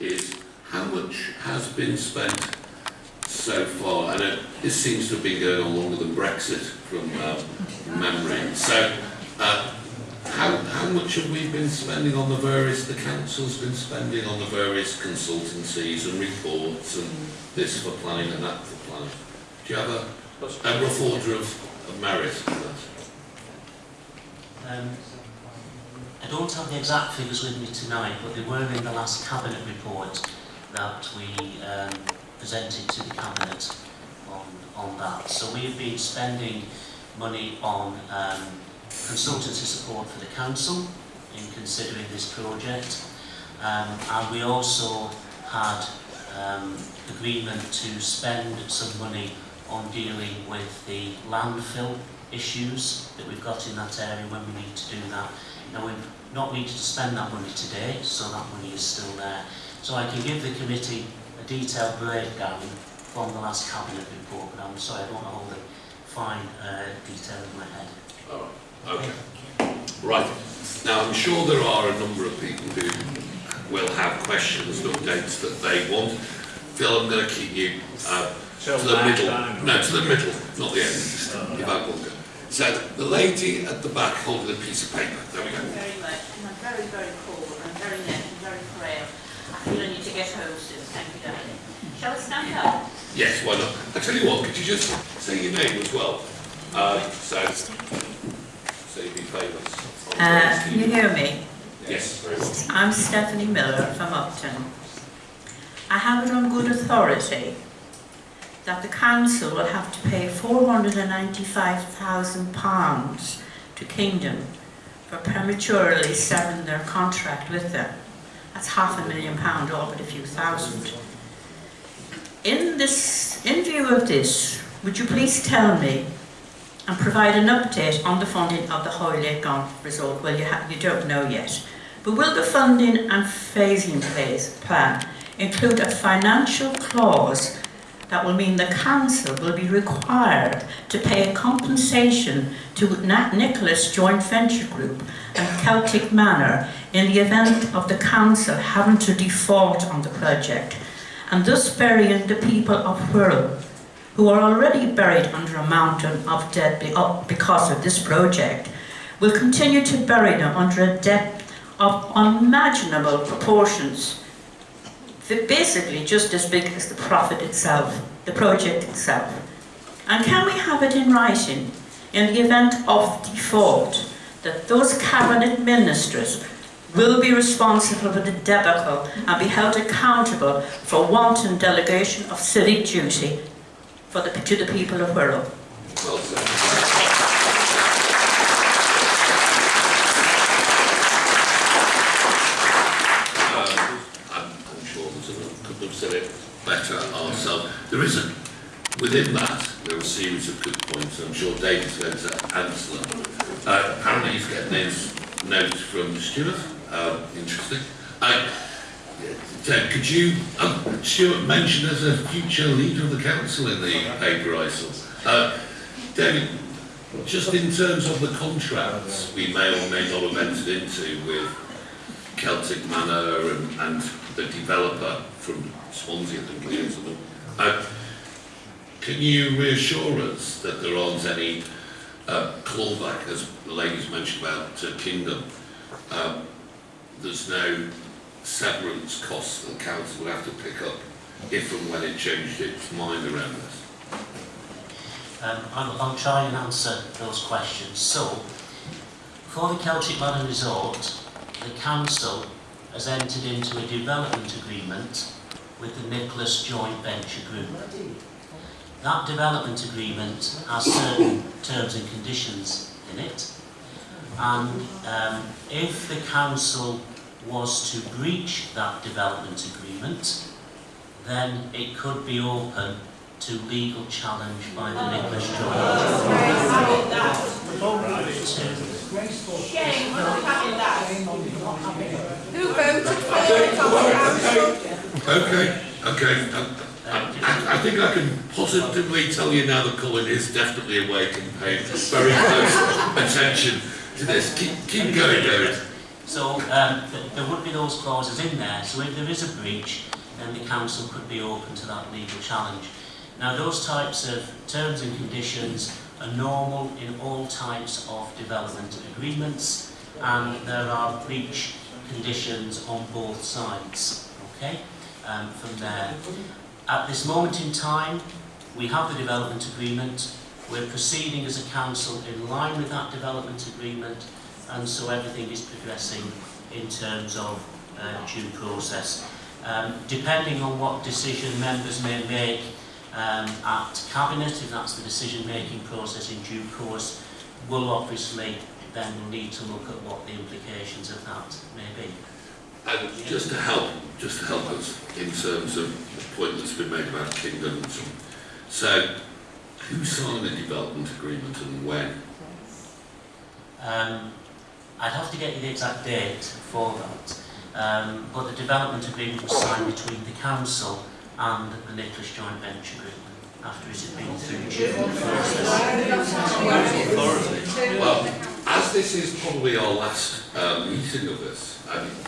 is how much has been spent so far? And uh, this seems to have been going on longer than Brexit from uh, memory. So, uh, how, how much have we been spending on the various, the council's been spending on the various consultancies and reports and this for planning and that for planning? Do you have a, a rough order of, of merit for that? Um, I don't have the exact figures with me tonight, but they were in the last cabinet report that we um, presented to the cabinet on, on that. So we've been spending money on um, consultancy support for the council in considering this project. Um, and we also had um, agreement to spend some money on dealing with the landfill issues that we've got in that area when we need to do that. Now we've not needed to spend that money today, so that money is still there. So I can give the committee a detailed breakdown from the last cabinet report, but I'm sorry I don't hold the fine uh, detail in my head. Oh, okay. Right. Now, I'm sure there are a number of people who will have questions and updates that they want. Phil, I'm going to keep you uh, to the middle. No, to the middle, not the end. Just give out one go. So, the lady at the back holding a piece of paper. There we go. Thank you very much. And I'm very, very poor and very late and very frail. I feel I need to get home soon. Thank you, darling. Shall we stand up? Yes, why not? I tell you what, could you just say your name as well? Uh, so, so you'd be famous. Uh, can you hear me? Yes, very well. I'm Stephanie Miller from Upton. I have it on good authority that the council will have to pay £495,000 to Kingdom for prematurely severing their contract with them. That's half a million pound, all but a few thousand. In this, in view of this, would you please tell me and provide an update on the funding of the Hoylake Golf Resort? Well, you, you don't know yet. But will the funding and phasing phase plan include a financial clause that will mean the council will be required to pay a compensation to Nat Nicholas Joint Venture Group and Celtic Manor in the event of the council having to default on the project. And thus burying the people of Wirral who are already buried under a mountain of debt oh, because of this project will continue to bury them under a debt of unimaginable proportions they're basically just as big as the profit itself, the project itself. And can we have it in writing, in the event of default, that those cabinet ministers will be responsible for the debacle and be held accountable for wanton delegation of civic duty for the, to the people of Wirral? Well said. Um, I'm, I'm sure there's a, could have said it better ourselves. There isn't. Within that, there are a series of good points. I'm sure David's going to answer them. Uh, apparently, he's getting his note from Stuart. Um, interesting. Uh, could you, um, Stuart mentioned as a future leader of the council in the paper I saw. Uh, David, just in terms of the contracts we may or may not have entered into with Celtic Manor and, and the developer from Swansea, I think it is, uh, can you reassure us that there aren't any uh, clawback, as the ladies mentioned about uh, Kingdom? Um, there's no severance costs that the council will have to pick up if and when it changed its mind around this. Um, I'll, I'll try and answer those questions. So, for the Celtic Manor Resort, the council has entered into a development agreement with the Nicholas Joint Venture Group. That development agreement has certain terms and conditions in it, and um, if the council was to breach that development agreement, then it could be open to legal challenge by the Nicholas Joint Shame, we're not having. Who voted for it on the council? Okay, okay. I, I, think I can positively tell you now that Colin is definitely awake and paying very close attention to this. Keep, keep going, David. So um, th- there would be those clauses in there, so if there is a breach, then the council could be open to that legal challenge. Now those types of terms and conditions are normal in all types of development agreements and there are breach conditions on both sides, okay, um, from there. At this moment in time, we have the development agreement, we're proceeding as a council in line with that development agreement and so everything is progressing in terms of uh, due process. Um, depending on what decision members may make um, at Cabinet, if that's the decision-making process in due course, we'll obviously then need to look at what the implications of that may be. And just to help, just to help us in terms of the point that's been made about Kingdom and so who signed the development agreement and when? Um, I'd have to get you the exact date for that, um, but the development agreement was signed between the council and the Nicholas Joint Venture Group after it had been through due process. Well, as this is probably our last um, meeting of this,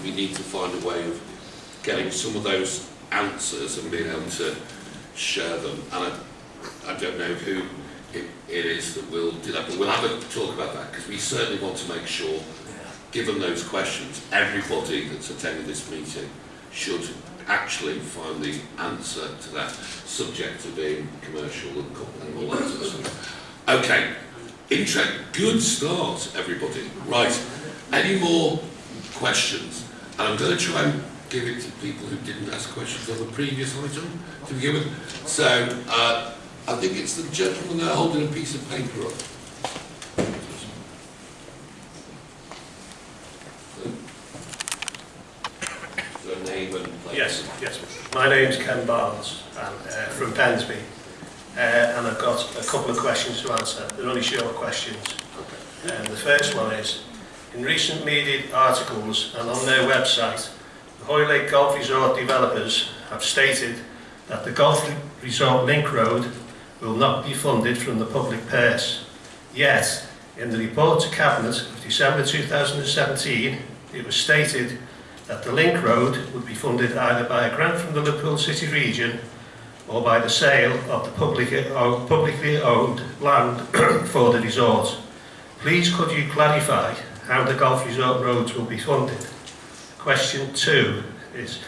We need to find a way of getting some of those answers and being able to share them. And I, I don't know who it, it is that will do that, but we'll have a talk about that because we certainly want to make sure, given those questions, everybody that's attending this meeting should actually find the answer to that subject to being commercial and all that sort of stuff. Okay, Interest, good start, everybody. Right, any more questions? And I'm going to try and give it to people who didn't ask questions on the previous item to begin with. So, uh, I think it's the gentleman there holding a piece of paper up. So, name and place. Yes, yes. My name's Ken Barnes, and, uh, from Pensby, uh, and I've got a couple of questions to answer. They're only short questions. Okay. Um, the first one is, in recent media articles and on their website, the Hoylake Golf Resort developers have stated that the Golf Resort Link Road will not be funded from the public purse. Yet, in the report to Cabinet of December 2017, it was stated that the Link Road would be funded either by a grant from the Liverpool City region or by the sale of the public, publicly owned land for the resort. Please could you clarify how the golf resort roads will be funded? Question two is,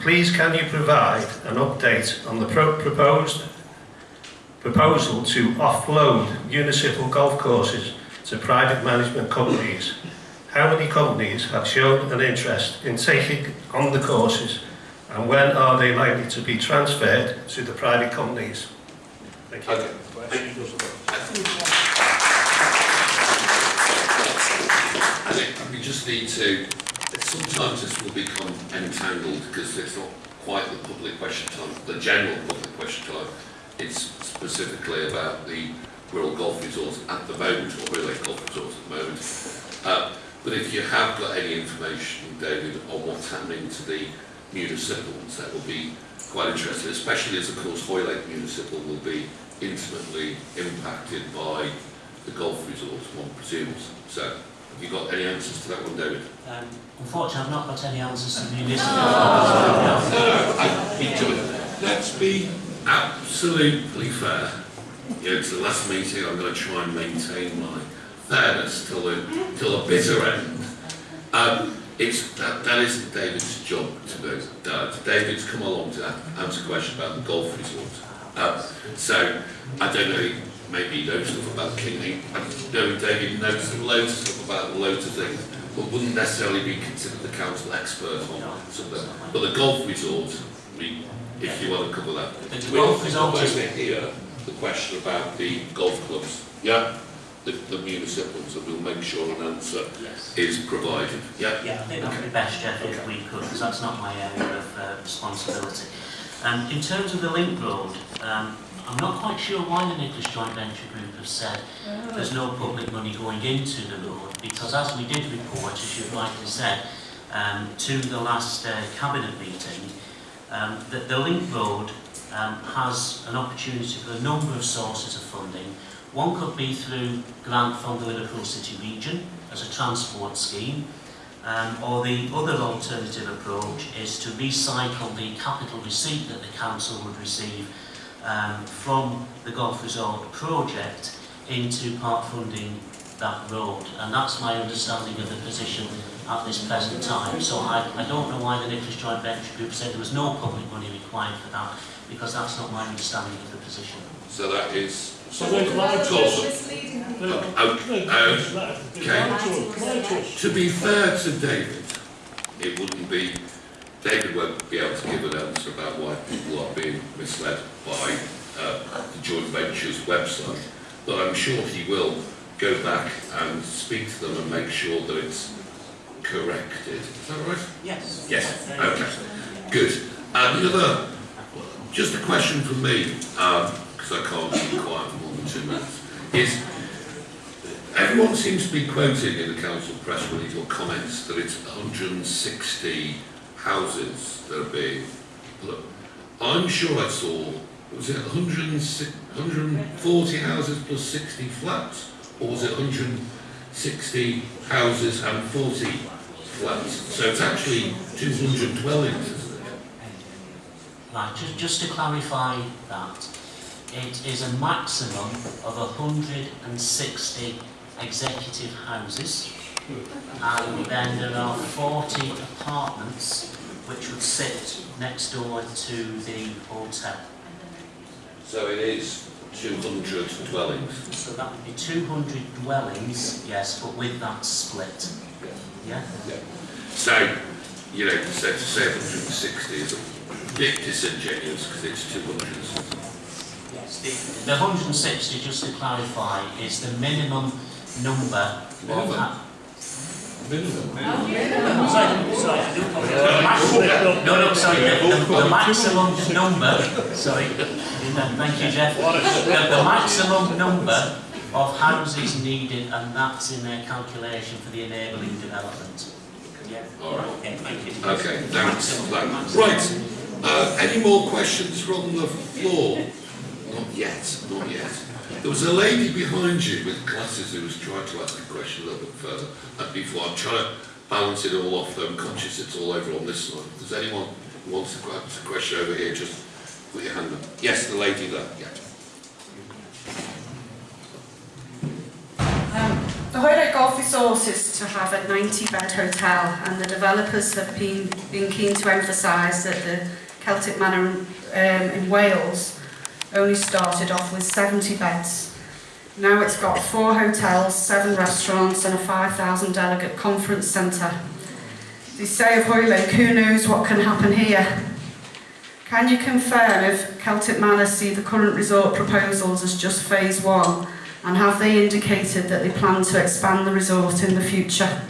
please can you provide an update on the pro proposed proposal to offload municipal golf courses to private management companies? How many companies have shown an interest in taking on the courses and when are they likely to be transferred to the private companies? Thank you. Okay. I think we to, sometimes this will become entangled because it's not quite the public question time, the general public question time. It's specifically about the Wirral golf resorts at the moment, or Wirral golf resorts at the moment. Uh, but if you have got any information, David, on what's happening to the municipals, that will be quite interesting, especially as, of course, Hoylake Municipal will be intimately impacted by the golf resorts, one presumes. So, have you got any answers to that one, David? Um, unfortunately, I've not got any answers to the municipal. No, no, I, me. Let's be absolutely fair. You know, it's the last meeting, I'm going to try and maintain my fairness till the, till the bitter end. Um, it's, that, that isn't David's job to do that. David's come along to answer a question about the golf resort. Uh, so, I don't know, maybe he knows stuff about Kingley. I David knows loads of stuff about loads of things, but wouldn't necessarily be considered the council expert on something. But the golf resort, we, if you want to cover that. The Wirral golf resort is- here the question about the golf clubs, yeah? The, the municipals, and we'll make sure an answer Yes. is provided, yeah? Yeah, I think that would be best, Jeff, if we could, because that's not my area of uh, responsibility. Um, in terms of the link road, um, I'm not quite sure why the Nicholas Joint Venture Group have said there's no public money going into the road, because as we did report, as you've rightly said, um, to the last uh, cabinet meeting, um, that the link road um, has an opportunity for a number of sources of funding. One could be through grant from the Liverpool City region as a transport scheme, Um, or the other alternative approach is to recycle the capital receipt that the council would receive um, from the golf resort project into part funding that road. And that's my understanding of the position at this present time. So I, I don't know why the Nicholas Joint Venture Group said there was no public money required for that, because that's not my understanding of the position. So that is, So then can I Close. misleading them? oh, oh, okay. To be fair to David, it wouldn't be, David won't be able to give an answer about why people are being misled by uh, the joint venture's website, but I'm sure he will go back and speak to them and make sure that it's corrected. Is that right? Yes. Yes, okay, good. And the other, just a question from me, because I can't keep quiet for more than two minutes, is everyone seems to be quoting in the council press release or comments that it's 160 houses that are being put. I'm sure I saw, was it 140 houses plus 60 flats? Or was it 160 houses and 40 flats? So it's actually 200 dwellings? Right, just, just to clarify that, it is a maximum of 160 executive houses, and then there are 40 apartments which would sit next door to the hotel. So it is 200 dwellings. So that would be 200 dwellings, yes, but with that split. Yeah? So, you know, so to say 160 is a bit disingenuous because it's 200. Yes. The, the 160, just to clarify, is the minimum number of... Minimum? ha- oh, Minimum. Sorry, sorry, I do apologise. No, no, sorry, the, the, the maximum number, sorry, thank you, Jeff. The, the maximum number of houses needed, and that's in their calculation for the enabling development. Yeah. All right. Okay, thank you. Okay, thanks for. Maximum. Right, uh, any more questions from the floor? Not yet, not yet. There was a lady behind you with glasses who was trying to ask a question a little bit further. And before, I'm trying to balance it all off, I'm conscious it's all over on this side. Does anyone who wants to ask a question over here, just put your hand up. Yes, the lady there, yeah. Um, The Hoylake Golf Resort is to have a 90-bed hotel, and the developers have been, been keen to emphasise that the Celtic Manor um, in Wales only started off with 70 beds. Now it's got four hotels, seven restaurants, and a 5,000 delegate conference centre. They say of Hoylake, who knows what can happen here? Can you confirm if Celtic Manor see the current resort proposals as just phase one and have they indicated that they plan to expand the resort in the future?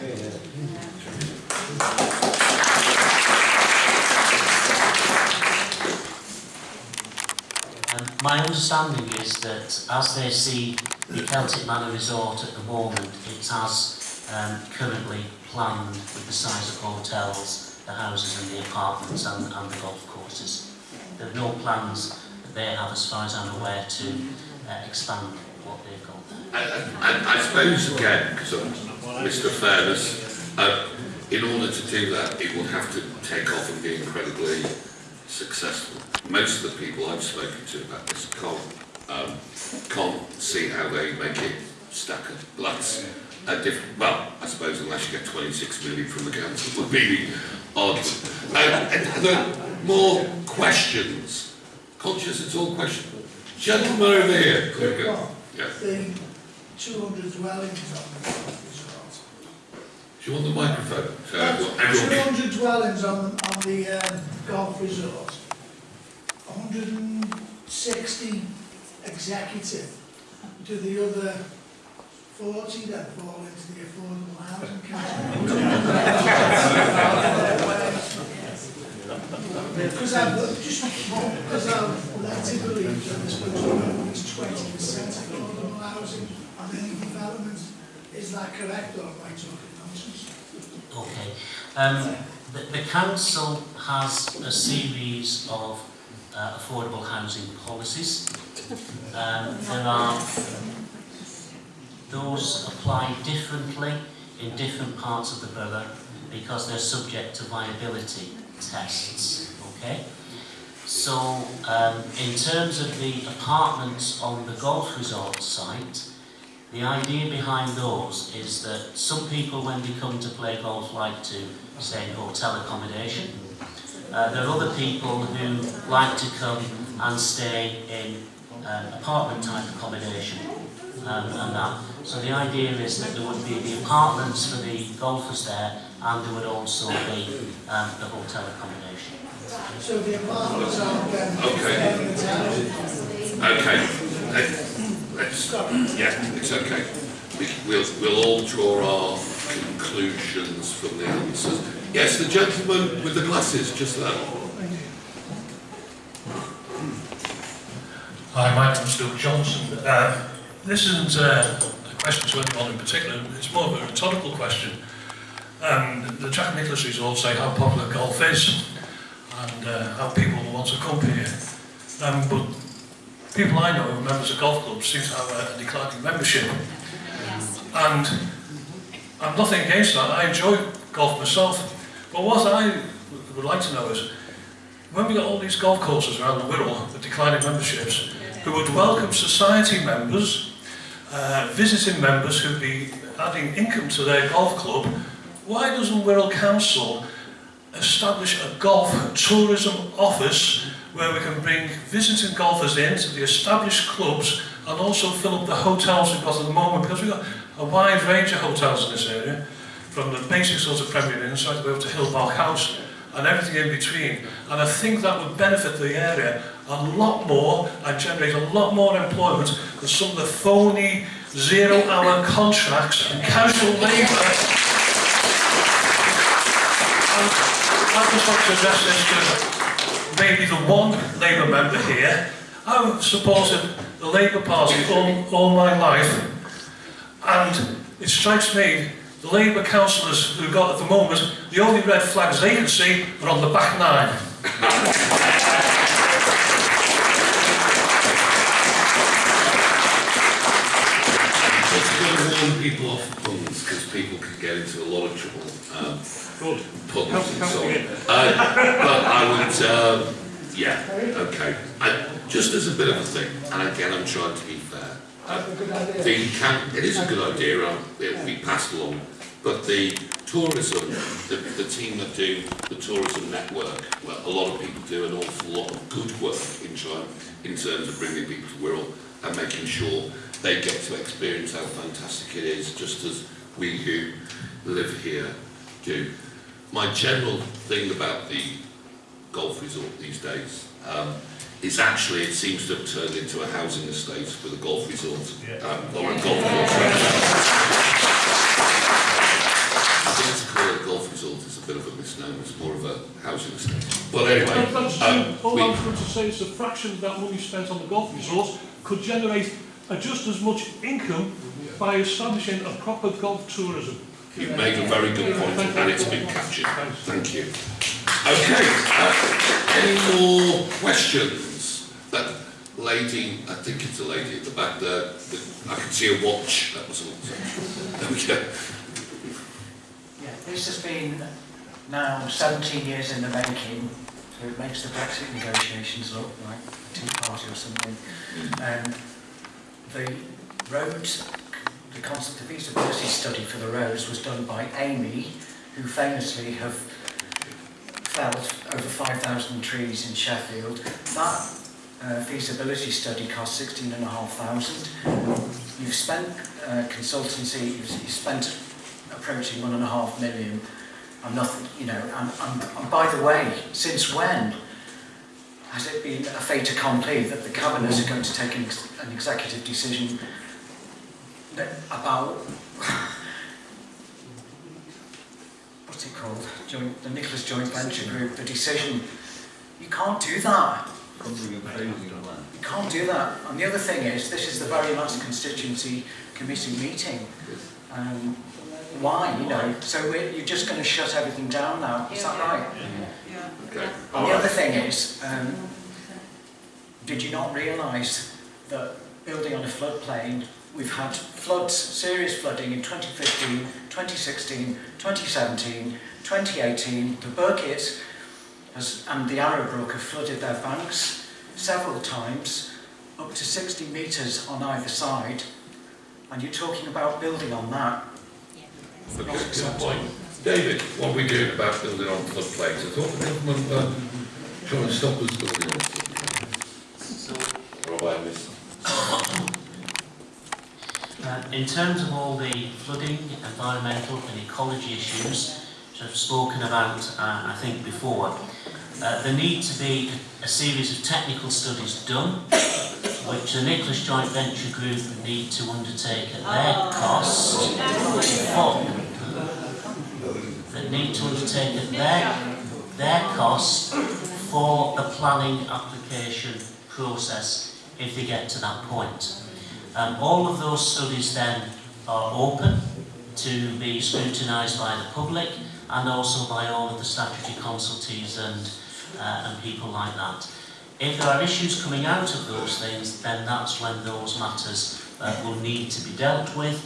My understanding is that as they see the Celtic Manor Resort at the moment, it's as um, currently planned with the size of hotels, the houses and the apartments and, and the golf courses. There are no plans that they have, as far as I'm aware, to uh, expand what they've got there. And, and I suppose again, Mr. Fairness, uh, in order to do that, it will have to take off and be incredibly successful. Most of the people I've spoken to about this can't, um, can't see how they make it stack up. That's a different, well, I suppose unless you get 26 million from the council, would be the odd. Um, and more questions? Conscious it's all questions. Gentleman over here. Go. Yeah. the 200 dwellings on the golf Do you want the microphone? So resort. everyone 200 dwellings on, on the um, golf resort. 160 executive. to the other 40 that fall into the affordable housing category. Because I've just because I've led to believe that this country is 20% affordable housing on any development. Is that correct or am I talking nonsense? Okay. Um, the, the council has a series of uh, affordable housing policies. Um, there are those apply differently in different parts of the borough. because they're subject to viability tests. Okay? So, um, in terms of the apartments on the golf resort site, the idea behind those is that some people, when they come to play golf, like to stay in hotel accommodation. Uh, there are other people who like to come and stay in um, apartment type accommodation um, and that. So the idea is that there would be the apartments for the golfers there and there would also be um, the hotel accommodation. So the apartments are then Okay. Okay, let- let's, yeah, it's okay. We- We'll, we'll all draw our conclusions from the answers. Yes, the gentleman with the glasses, just there. Hi, my name's Luke Johnson. Uh, this isn't uh, a question to anyone in particular, it's more of a rhetorical question. Um, the Jack Nicklaus Resort say how popular golf is and uh, how people want to come here. Um, but people I know who are members of golf clubs seem to have a, declining membership. And I'm nothing against that, I enjoy golf myself. But what I would like to know is, when we got all these golf courses around the Wirral with declining memberships, who would welcome society members, uh, visiting members who'd be adding income to their golf club, why doesn't Wirral Council establish a golf tourism office where we can bring visiting golfers in to the established clubs and also fill up the hotels we've got at the moment because we've got a wide range of hotels in this area from the basic sort of Premier Inn right the way up to Hillbark House and everything in between. And I think that would benefit the area a lot more and generate a lot more employment than some of the phony zero-hour contracts and casual labour. And I'd just like to address this to maybe the one Labour member here. I've supported the Labour Party all, all my life and it strikes me the Labour councillors who've got at the moment, the only red flags they can see are on the back nine. Just going to warn people off puns, because people can get into a lot of trouble. Um, puns and so on. Uh, but I would, um, yeah, okay. I, just as a bit of a thing, and again, I'm trying to be fair. That's a good idea. The can, it is a good idea, um, it'll be passed along, but the tourism, the, the team that do the tourism network, well, a lot of people do an awful lot of good work in trying, in terms of bringing people to Wirral and making sure they get to experience how fantastic it is, just as we who live here do. My general thing about the golf resort these days um, is actually it seems to have turned into a housing estate with a golf resort um, or a golf course. I think to call it a golf resort is a bit of a misnomer. It's more of a housing estate. Well, anyway, um, all we- I was going to say is a fraction of that money spent on the golf resort could generate uh, just as much income by establishing a proper golf tourism. You've made a very good point and it's been captured. Thank you. Okay, uh, any more questions? That lady, I think it's a lady at the back there, that- I can see a watch, that was all. There we go. Yeah, this has been now 17 years in the making, so it makes the Brexit negotiations look like a tea party or something. Um, the roads, the concept of feasibility study for the roads was done by Amy, who famously have felled over 5,000 trees in Sheffield. That uh, feasibility study cost 16,500. You've spent uh, consultancy, you've, you've spent approaching one and a half million. I'm nothing, you know, and, and, and by the way, since when has it been a fait accompli that the cabinet are going to take an, ex- an executive decision that- about what's it called, joint, the Nicholas Joint Venture Group, the decision? You can't do that. You can't do that. And the other thing is, this is the very last constituency committee meeting. Um, why, you know? So we're, you're just going to shut everything down now, is that right? Okay. And the other thing is, um, did you not realise that building on a floodplain, we've had floods, serious flooding in 2015, 2016, 2017, 2018, the Birket has, and the Arrowe Brook have flooded their banks several times, up to 60 metres on either side, and you're talking about building on that. Okay, good point. David, what are we doing about building on floodplains? I thought the government were trying to stop us building on floodplains. So I missed? Uh, in terms of all the flooding, environmental and ecology issues which I've spoken about, uh, I think before, uh, there need to be a series of technical studies done, which the Nicholas Joint Venture Group need to undertake at their cost, for, that need to undertake at their, their cost for the planning application process if they get to that point. Um, all of those studies then are open to be scrutinised by the public and also by all of the statutory consultees and, uh, and people like that. If there are issues coming out of those things, then that's when those matters uh, will need to be dealt with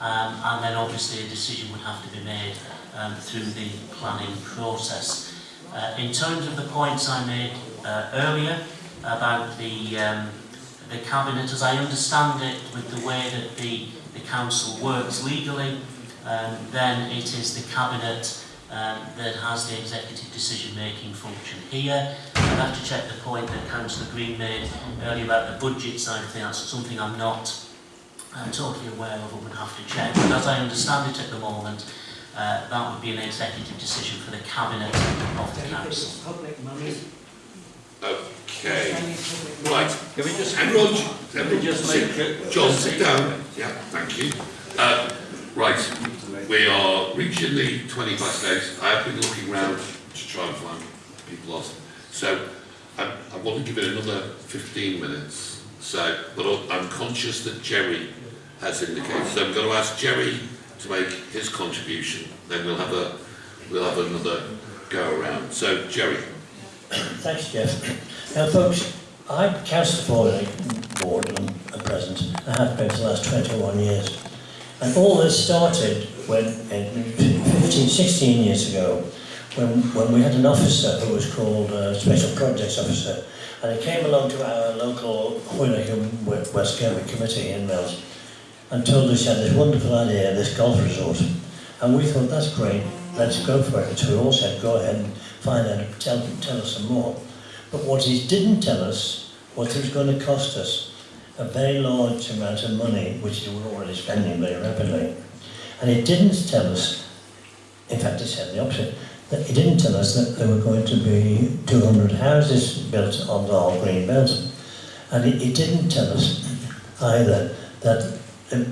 um, and then obviously a decision would have to be made um, through the planning process. Uh, in terms of the points I made uh, earlier about the um, the Cabinet, as I understand it, with the way that the, the Council works legally, um, then it is the Cabinet um, that has the executive decision-making function here. I'd have to check the point that Councillor Green made earlier about the budget side of things. That's something I'm not uh, totally aware of and would have to check. But as I understand it at the moment, uh, that would be an executive decision for the Cabinet of the Council. Public money. Okay. Right. Can we just... Everyone, everyone just sit. John, sit down. Yeah, thank you. Uh, right. We are reaching the 20 past 8. I have been looking round to try and find people lost. So I, I want to give it another 15 minutes. So, but I'm conscious that Jerry has indicated. So I'm going to ask Jerry to make his contribution. Then we'll have a we'll have another go around. So Jerry. Thanks, Jeff. Now, folks, I'm Councillor for Ward and at present. I have been for the last 21 years. And all this started when, in 15, 16 years ago, when, when we had an officer who was called uh, Special Projects Officer, and he came along to our local Hoyleacombe West Kirby committee in Mills and told us he had this wonderful idea, this golf resort. And we thought, that's great, let's go for it. So we all said, go ahead and find out, tell, tell us some more. But what he didn't tell us was it was going to cost us a very large amount of money, which we were already spending very rapidly. And he didn't tell us, in fact he said the opposite, that he didn't tell us that there were going to be 200 houses built on the whole green belt. And he, he didn't tell us either that the,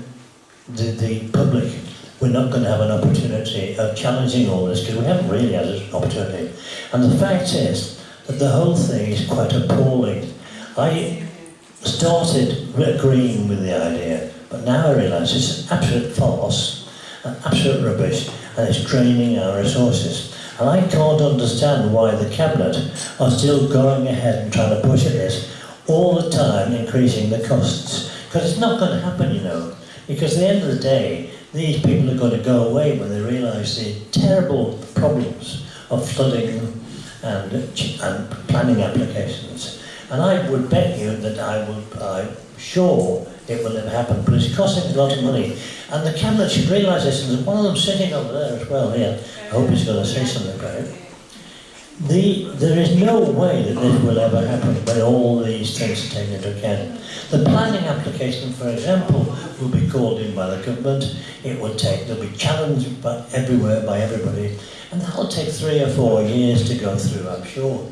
the, public were not going to have an opportunity of challenging all this, because we haven't really had an opportunity. And the fact is that the whole thing is quite appalling. I started agreeing with the idea, but now I realise it's an absolute farce, an absolute rubbish, and it's draining our resources. And I can't understand why the Cabinet are still going ahead and trying to push at this, all the time increasing the costs. Because it's not going to happen, you know. Because at the end of the day, these people are going to go away when they realise the terrible problems of flooding and, and planning applications. And I would bet you that I would, I'm sure it will never happen, but it's costing a lot of money. And the Cabinet should realise this, and there's one of them sitting over there as well here. I hope he's going to say something about it. The, there is no way that this will ever happen when all these things are taken into account. The planning application, for example, will be called in by the government. It will take, they'll be challenged by everywhere by everybody. And that'll take three or four years to go through, I'm sure.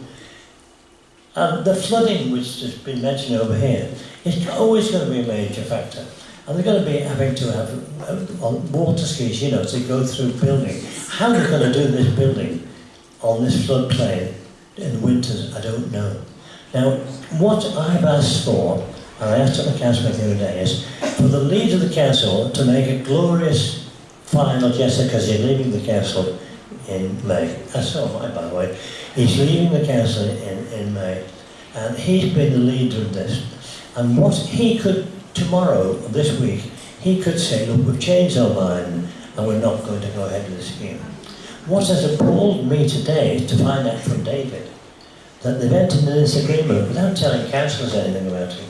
And the flooding, which has been mentioned over here, is always going to be a major factor. And they're going to be having to have uh, water skis, you know, to go through building. How are they're going to do this building on this floodplain in winters, I don't know. Now, what I've asked for, and I asked at the council meeting the other day, is for the leader of the council to make a glorious final gesture, because he's leaving the council in May. That's am I, by the way. He's leaving the council in, in May, and he's been the leader of this. And what he could, tomorrow, this week, he could say, look, we've changed our mind, and we're not going to go ahead with the scheme. What has appalled me today to find out from David that they've entered into this agreement without telling councillors anything about it.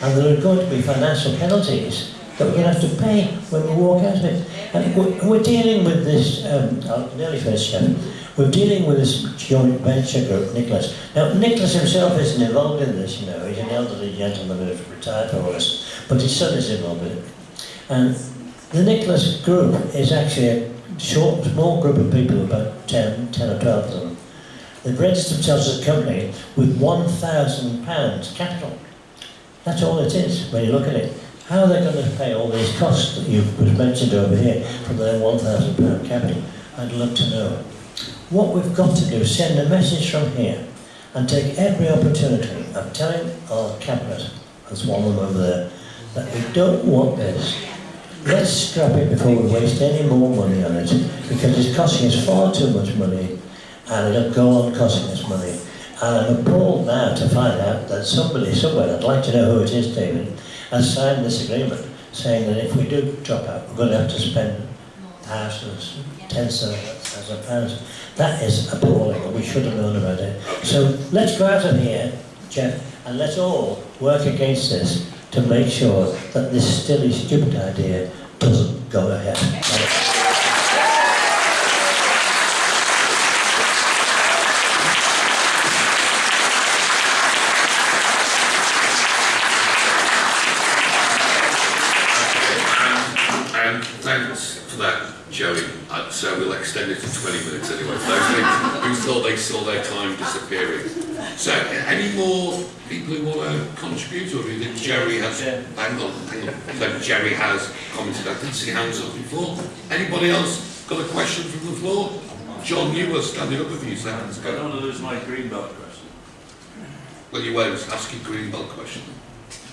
And there are going to be financial penalties that we're going to have to pay when we walk out of it. And we're, dealing with this, um, I'll nearly finish, Chairman. We're dealing with this joint venture group, Nicholas. Now, Nicholas himself isn't involved in this, you know. He's an elderly gentleman who's retired for us, but his son is involved in it. And the Nicholas group is actually short, small group of people, about 10, 10 or 12 of them. They've registered themselves as a company with £1,000 capital. That's all it is when you look at it. How are they going to pay all these costs that you've mentioned over here from their £1,000 capital? I'd love to know. What we've got to do is send a message from here and take every opportunity of telling our cabinet, as one of them over there, that we don't want this. Let's scrap it before we waste any more money on it because it's costing us far too much money and it'll go on costing us money. And I'm appalled now to find out that somebody somewhere, I'd like to know who it is, David, has signed this agreement saying that if we do drop out, we're going to have to spend thousands, tens of thousands of pounds. That is appalling, we should have known about it. So let's go out of here, Jeff, and let's all work against this to make sure that this silly, stupid idea doesn't go ahead. And thanks for that, Joey. Uh, so we'll extend it to 20 minutes anyway. Who thought they saw their time disappearing. So, any more people who want to contribute, or do you think Jerry has? Hang on, hang on. So Jerry has commented. I didn't see hands up before. Anybody else got a question from the floor? John, you were standing up a few seconds I ago. don't want to lose my green belt question. Well, you won't ask your green belt question.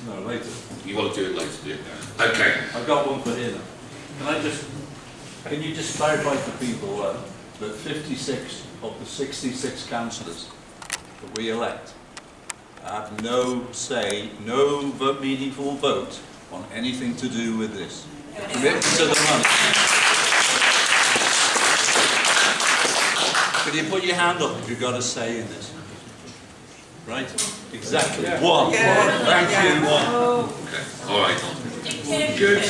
No, later. You want to do it later, do you? Okay. I've got one for here. Can I just, can you just clarify for people uh, that 56 of the 66 councillors that we elect have no say, no vote, meaningful vote on anything to do with this? Commitment to the money. Can you put your hand up if you've got a say in this? Right? Exactly. One. Yeah. Thank you, one. Okay. All right. Good.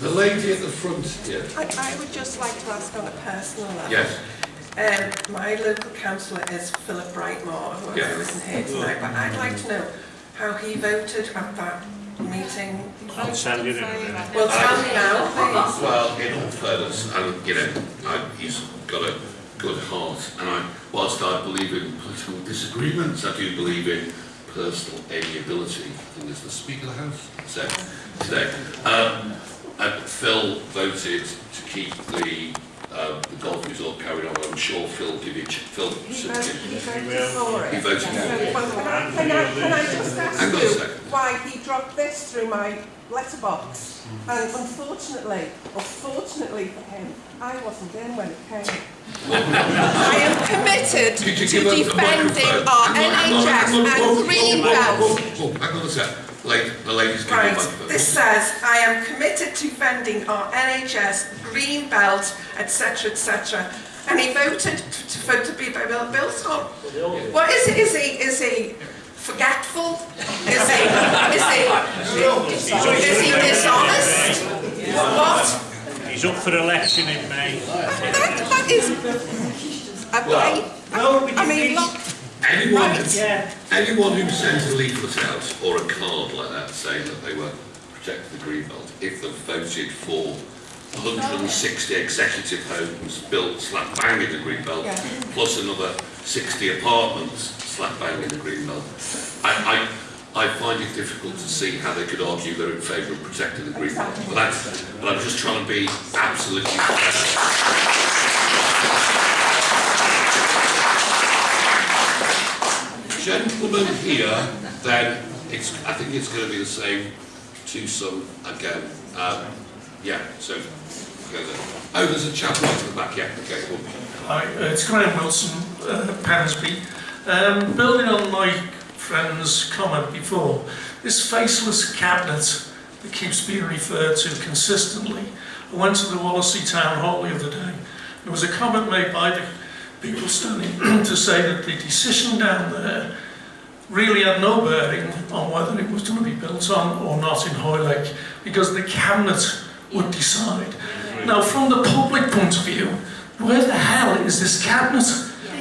The lady at the front here. I, I would just like to ask on a personal level. Yes. Um, my local councillor is Philip Brightmore, who Yeah. isn't here tonight, but I'd like to know how he voted at that meeting. I'll tell you in a minute. Well, tell me now, please. Well, in all fairness, and you know, I, he's got a good heart, and I, whilst I believe in political disagreements, I do believe in personal amiability. I think as the Speaker of the House said today. Um, and Phil voted to keep the um, the golf resort carried on. I'm sure Phil give you Phil. He voted, he voted for it. He voted for it. Can I, can I, can I just ask Hang on a you why he dropped this through my letterbox? And unfortunately, or fortunately for him, I wasn't in when it came. I am committed to Could you give us a defending our NHS and whoa, green whoa, whoa, belt. whoa, whoa, Hang on a sec. Lady, the lady's giving Right, microphone. this says, I am committed to defending our NHS, green belt, etc., etc. And he voted to, for to be built built on. What is he? Is he? Is he forgetful? Is he? Is he? Is he dishonest? What? He's up for election in May. That, that is. I, I, I, I mean, look. Anyone, Right. anyone who sent a leaflet out or a card like that saying that they were protecting the Greenbelt, if they've voted for 160 executive homes built slap bang in the Greenbelt, Yeah. plus another 60 apartments slap bang in the Greenbelt, I, I, I find it difficult to see how they could argue they're in favour of protecting the Greenbelt. But that's, but I'm just trying to be absolutely fair. Gentleman here, then it's, I think it's going to be the same twosome again. Um, yeah, so, oh, there's a chap right at the back, yeah, okay, cool. Hi, uh, it's Graham Wilson, uh, Pensby. Um, building on my friend's comment before, this faceless cabinet that keeps being referred to consistently, I went to the Wallasey Town Hall the other day There was a comment made by the people standing to say that the decision down there really had no bearing on whether it was going to be built on or not in Hoylake, because the cabinet would decide. Now, from the public point of view, where the hell is this cabinet?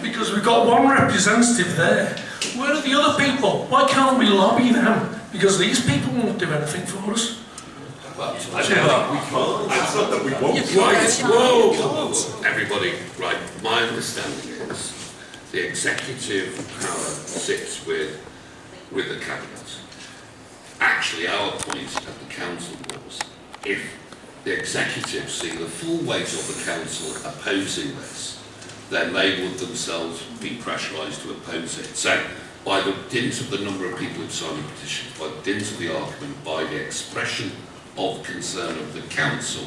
Because we've got one representative there. Where are the other people? Why can't we lobby them? Because these people won't do anything for us. I we can't. It's not that we won't. Right, whoa, everybody, right, my understanding is the executive power sits with, with the cabinet. Actually, our point at the council was, if the executive see the full weight of the council opposing this, then they would themselves be pressurised to oppose it. So, by the dint of the number of people who signed the petition, by the dint of the argument, by the expression of concern of the council,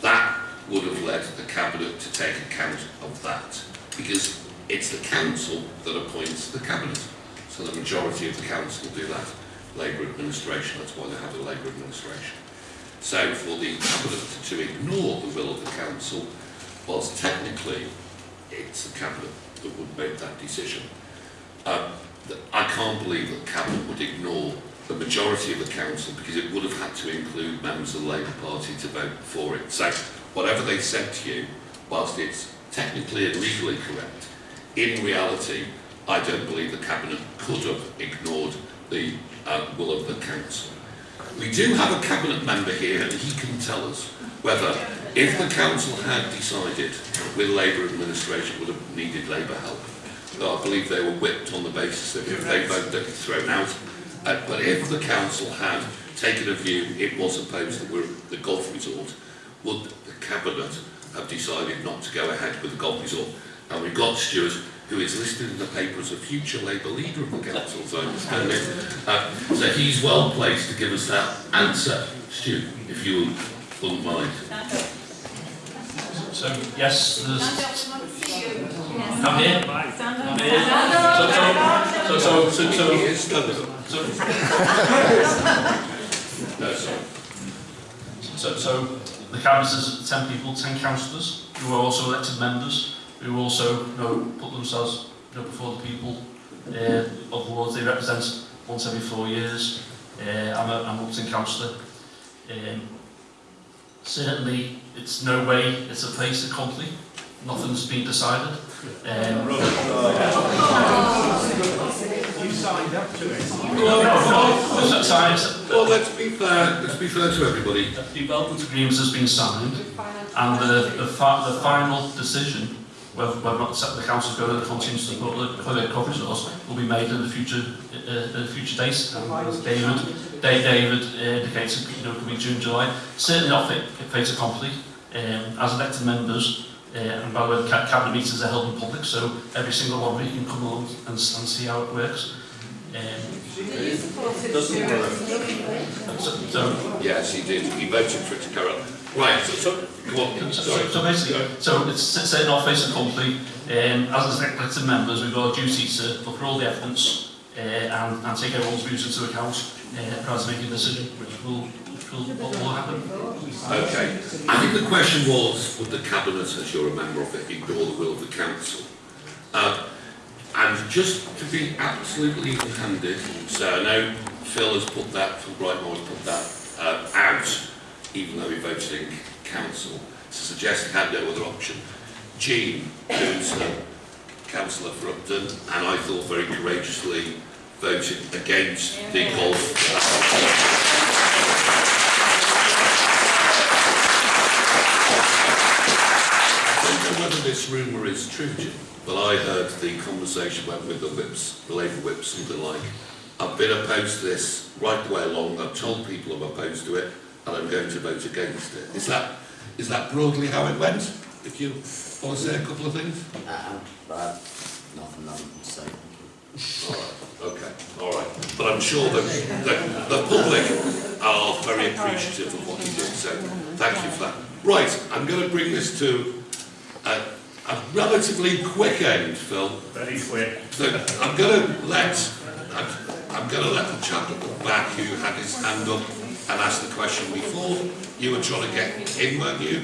that would have led the cabinet to take account of that, because it's the council that appoints the cabinet. So the majority of the council do that. Labour administration, that's why they have a Labour administration. So for the cabinet to ignore the will of the council, whilst technically it's the cabinet that would make that decision, uh, th- I can't believe that cabinet would ignore the majority of the council because it would have had to include members of the Labour Party to vote for it. So whatever they said to you, whilst it's technically and legally correct, in reality, I don't believe the cabinet could have ignored the uh, will of the council. We do have a cabinet member here and he can tell us whether if the council had decided with Labour administration would have needed Labour help, I believe they were whipped on the basis that if they voted they'd be thrown out. Uh, but if the council had taken a view it was opposed that we're the golf resort, would the cabinet have decided not to go ahead with the golf resort? And we've got Stuart, who is listed in the paper as a future Labour leader of the council, as I understand it. Uh, so he's well placed to give us that answer. Stu, if you wouldn't mind. So, yes, there's... Stand up, see you. Yes. I'm here. Stand up. I'm here. So, so, so, so, so, No, so, so the cabinet is 10 people, 10 councillors, who are also elected members, who also you know, put themselves you know, before the people uh, of the wards they represent once every four years. Uh, I'm a, I'm Upton councillor. Um, certainly, it's no way it's a place accompli. Nothing's been decided. Um, signed up to it. no, no, no, signed, Well, let's be fair, let's be fair to everybody. The development agreement has been signed, and the, the, fi the final decision, whether, whether or not the council going to continue to support the public coverage laws, will be made in the future, uh, in a future date. And as David, Dave David uh, indicates, you know, it could be June, July. Certainly not fit, fait accompli. Um, as elected members, uh, and by the way, the cabinet meetings are held in public, so every single one of you can come along and, and see how it works. Um, Doesn't work. so, so Yes, he did. He voted for it to carry on. Right, so, so go. So, Sorry. so, so basically, so it's setting off face company, um, as elected members, we've got a duty to look at all the evidence uh, and, and take everyone's views into account uh, prior to making a decision, which will, which will, what will happen. Okay. I think the question was, would the Cabinet, as you're a member of it, ignore the will of the Council? Uh, and just to be absolutely even-handed, so I know Phil has put that, Phil Brightmore has put that uh, out, even though he voted in Council, to suggest he had no other option. Jean, who's a councillor for Upton, and I thought very courageously voted against the golf. I don't know whether this rumour is true, Jim, but I heard the conversation went with the whips, the Labour whips, something like, I've been opposed to this right the way along, I've told people I'm opposed to it, and I'm going to vote against it. Is that, is that broadly how it went? If you want to say a couple of things? Uh, uh, nothing, nothing to say. All right, okay, all right. But I'm sure that the, the public are very appreciative of what you did, so thank you for that. Right, I'm going to bring this to relatively quick end, Phil. Very quick. So I'm going to let I'm, I'm going to let the chap at the back who had his hand up and asked the question before. You were trying to get in, weren't you?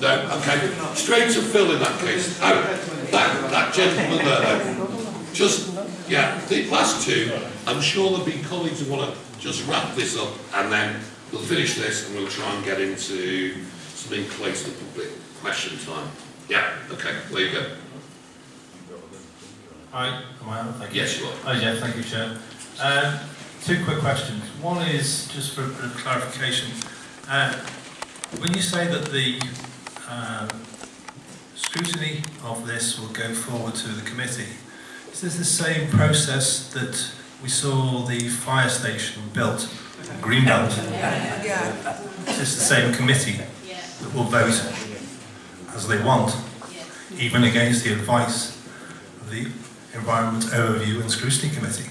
No, okay. Straight to Phil in that case. Oh, that, that gentleman there. Just, yeah, the last two, I'm sure there'll be colleagues who want to just wrap this up and then we'll finish this and we'll try and get into something close to public question time. Yeah, okay, there you go. Hi, am I on? Thank you. Yes, you are. Oh, yeah, thank you, Chair. Um, two quick questions. One is just for, for clarification. Uh, when you say that the uh, scrutiny of this will go forward to the committee, is this the same process that we saw the fire station built, Greenbelt? Yeah. Is this the same committee that will vote as they want, even against the advice of the Environment Overview and Scrutiny Committee?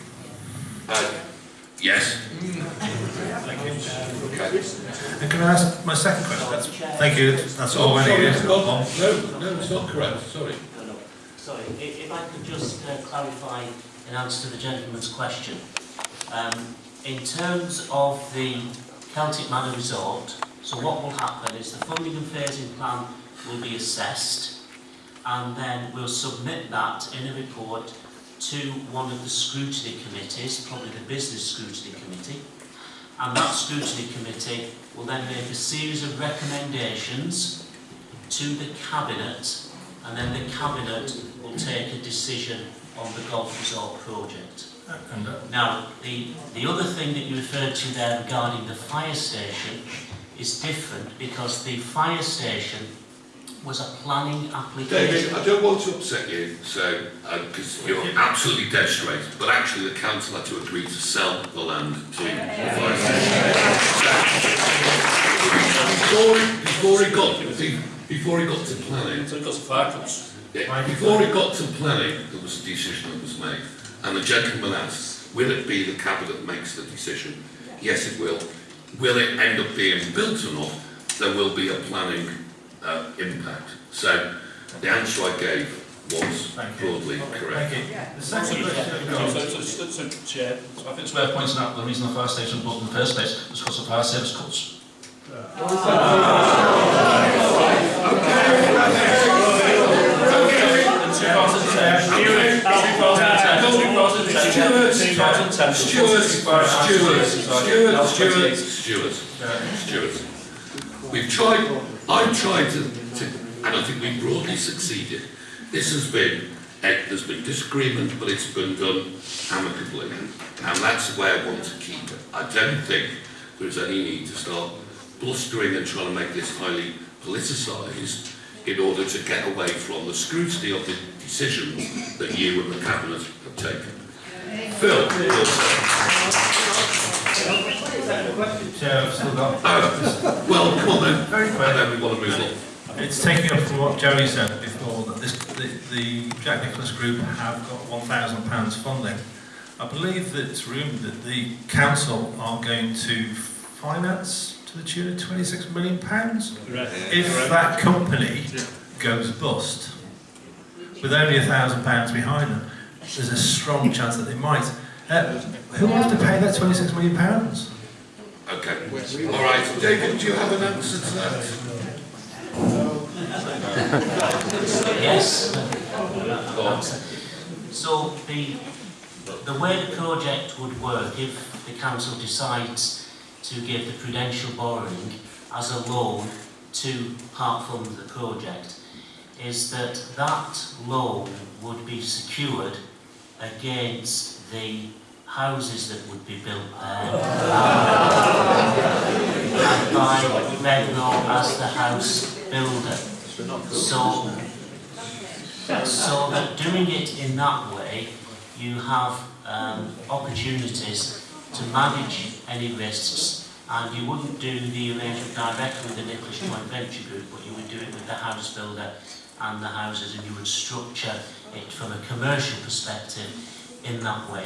Uh, yes. Thank you. And can I ask my second question? That's, thank you, that's all I sorry, needed. it's not- No, no, it's not correct, sorry. No, no, sorry, if, if I could just uh, clarify in answer to the gentleman's question. Um, in terms of the Celtic Manor Resort, so what will happen is the funding and phasing plan will be assessed. And then we'll submit that in a report to one of the scrutiny committees, probably the business scrutiny committee, and that scrutiny committee will then make a series of recommendations to the cabinet. And then the cabinet will take a decision on the golf resort project. Uh, Now, the, the other thing that you referred to there regarding the fire station is different because the fire station was a planning application. David, I don't want to upset you, so, uh, because you're absolutely dead straight, but actually the council had to agree to sell the land to the fire. Before, before it got, before it got to planning, So it got some fire yeah, before it got to planning, there was a decision that was made. And the gentleman asked, will it be the cabinet that makes the decision? Yes, it will. Will it end up being built or not? There will be a planning uh, impact. So the answer I gave was broadly correct. Thank you. The second question I've So, so, so, so, Chair, So I think it's worth pointing out the reason the fire station was built in the first place was because of fire service cuts. Stuart, Stuart, Stuart, Stuart, Stuart, Stuart, Stuart. We've tried, I've tried to, to, and I think we've broadly succeeded. This has been, eh, there's been disagreement, but it's been done amicably. And that's way I want to keep it. I don't think there's any need to start blustering and trying to make this highly politicised in order to get away from the scrutiny of the decisions that you and the Cabinet have taken. Phil, Chair, I've still got... Well, come on then. Very quick. And then we want to move on. It's taking up from what Jerry said before, that this, the, the Jack Nicklaus Group have got £1,000 funding. I believe that it's rumoured that the council are going to finance to the tune of £26 million pounds. Correct. If that company goes bust, with only a thousand pounds behind them, there's a strong chance that they might. Uh, who will have to pay that £26 million pounds? Okay. All right. David, do you have an answer to that? Yes. So the, the way the project would work, if the council decides to give the prudential borrowing as a loan to part fund the project, is that that loan would be secured against the houses that would be built there. And by Redrow as the house builder. So, so that doing it in that way, you have um, opportunities to manage any risks. And you wouldn't do the arrangement directly with the Nicklaus Joint Venture Group, but you would do it with the house builder and the houses and you would structure it from a commercial perspective in that way.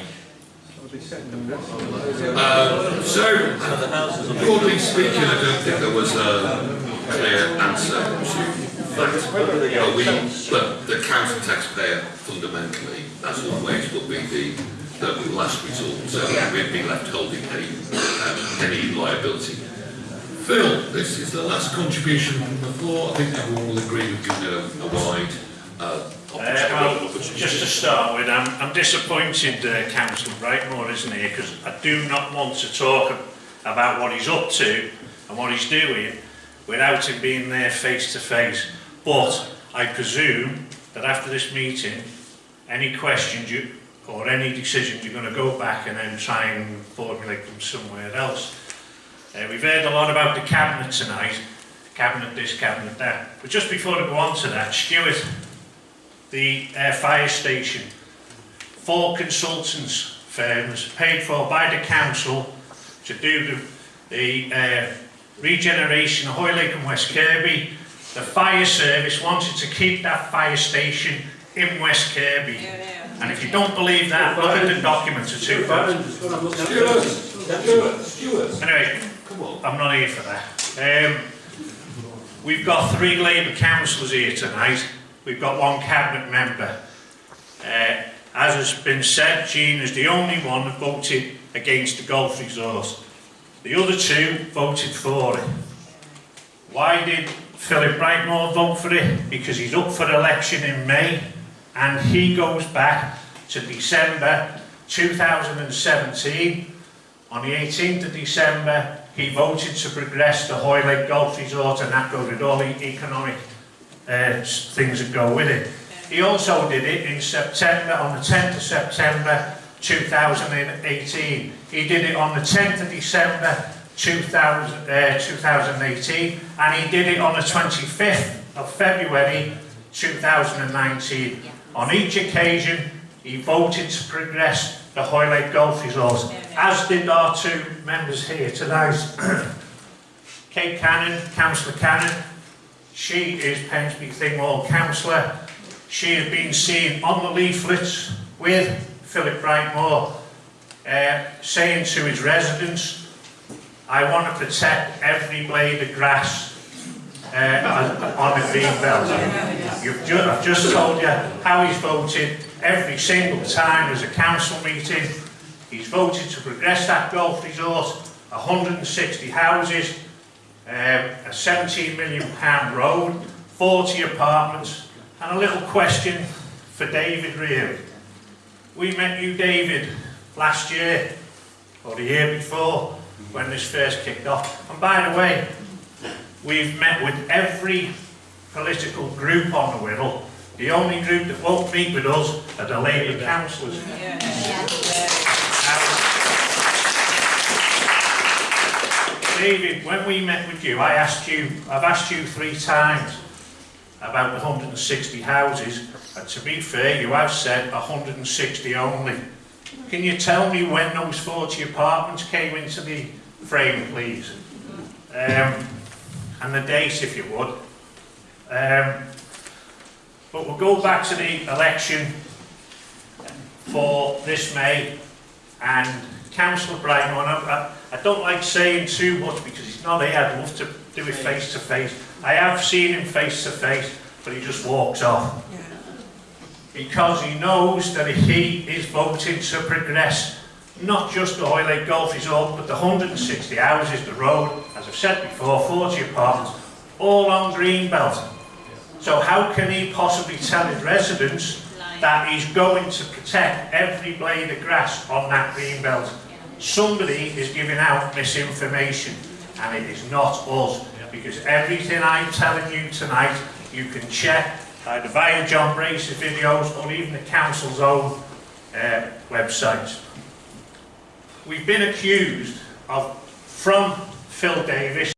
Uh, so, broadly speaking, I don't think there was a clear answer to that. But we, but the council taxpayer fundamentally, as always, will be the, will last resort, so we'd be left holding any, um, any liability. Phil, this is the last contribution from the floor. I think everyone will agree we've given a, a wide uh, Uh, well, just to start with, I'm, I'm disappointed, uh, Councillor Brightmore isn't here, because I do not want to talk about what he's up to and what he's doing without him being there face to face. But I presume that after this meeting, any questions you, or any decisions, you're going to go back and then try and formulate them somewhere else. Uh, we've heard a lot about the cabinet tonight, cabinet this, cabinet that. But just before I go on to that, Stuart, the uh, fire station, four consultants firms paid for by the council to do the, the uh, regeneration of Hoylake and West Kirby. The fire service wanted to keep that fire station in West Kirby. And if you don't believe that, look at the documents of 2000. Stuart, Stuart. Anyway, I'm not here for that. Um, we've got three Labour councillors here tonight. We've got one cabinet member. Uh, as has been said, Jean is the only one that voted against the golf resort. The other two voted for it. Why did Philip Brightmore vote for it? Because he's up for election in May and he goes back to December 2017 on the 18th of December, he voted to progress the Hoylake Golf Resort and that goes with all the economic uh, things that go with it. He also did it in September, on the 10th of September 2018. He did it on the 10th of December 2000, uh, 2018 and he did it on the 25th of February 2019. On each occasion, he voted to progress the Hoylake Golf Resort, as did our two members here tonight. Kate Cannon, Councillor Cannon, she is Pensby Thingwall councillor. She has been seen on the leaflets with Philip Brightmore uh, saying to his residents, I want to protect every blade of grass uh, on the green belt. You've ju I've just told you how he's voted every single time there's a council meeting. He's voted to progress that golf resort, 160 houses, um, a 17 million pound road, 40 apartments, and a little question for David really. We met you, David, last year, or the year before, when this first kicked off. And by the way, we've met with every political group on the Wirral. The only group that won't meet with us are the Labour councillors. David, when we met with you, I asked you, I've asked you three times about the 160 houses, and to be fair, you have said 160 only. Can you tell me when those 40 apartments came into the frame, please? Um, and the date, if you would. Um, but we'll go back to the election for this May, and Councillor Brian, I, I don't like saying too much because he's not here, I'd love to do it face to face. I have seen him face to face, but he just walks off. Because he knows that he is voting to progress not just the Hoylake Golf Resort, but the 160 houses, the road, as I've said before, 40 apartments, all on Greenbelt. So how can he possibly tell his residents that he's going to protect every blade of grass on that Greenbelt? Somebody is giving out misinformation, and it is not us, because everything I'm telling you tonight, you can check. Either via John Brace's videos or even the council's own uh, website. We've been accused of, from Phil Davies,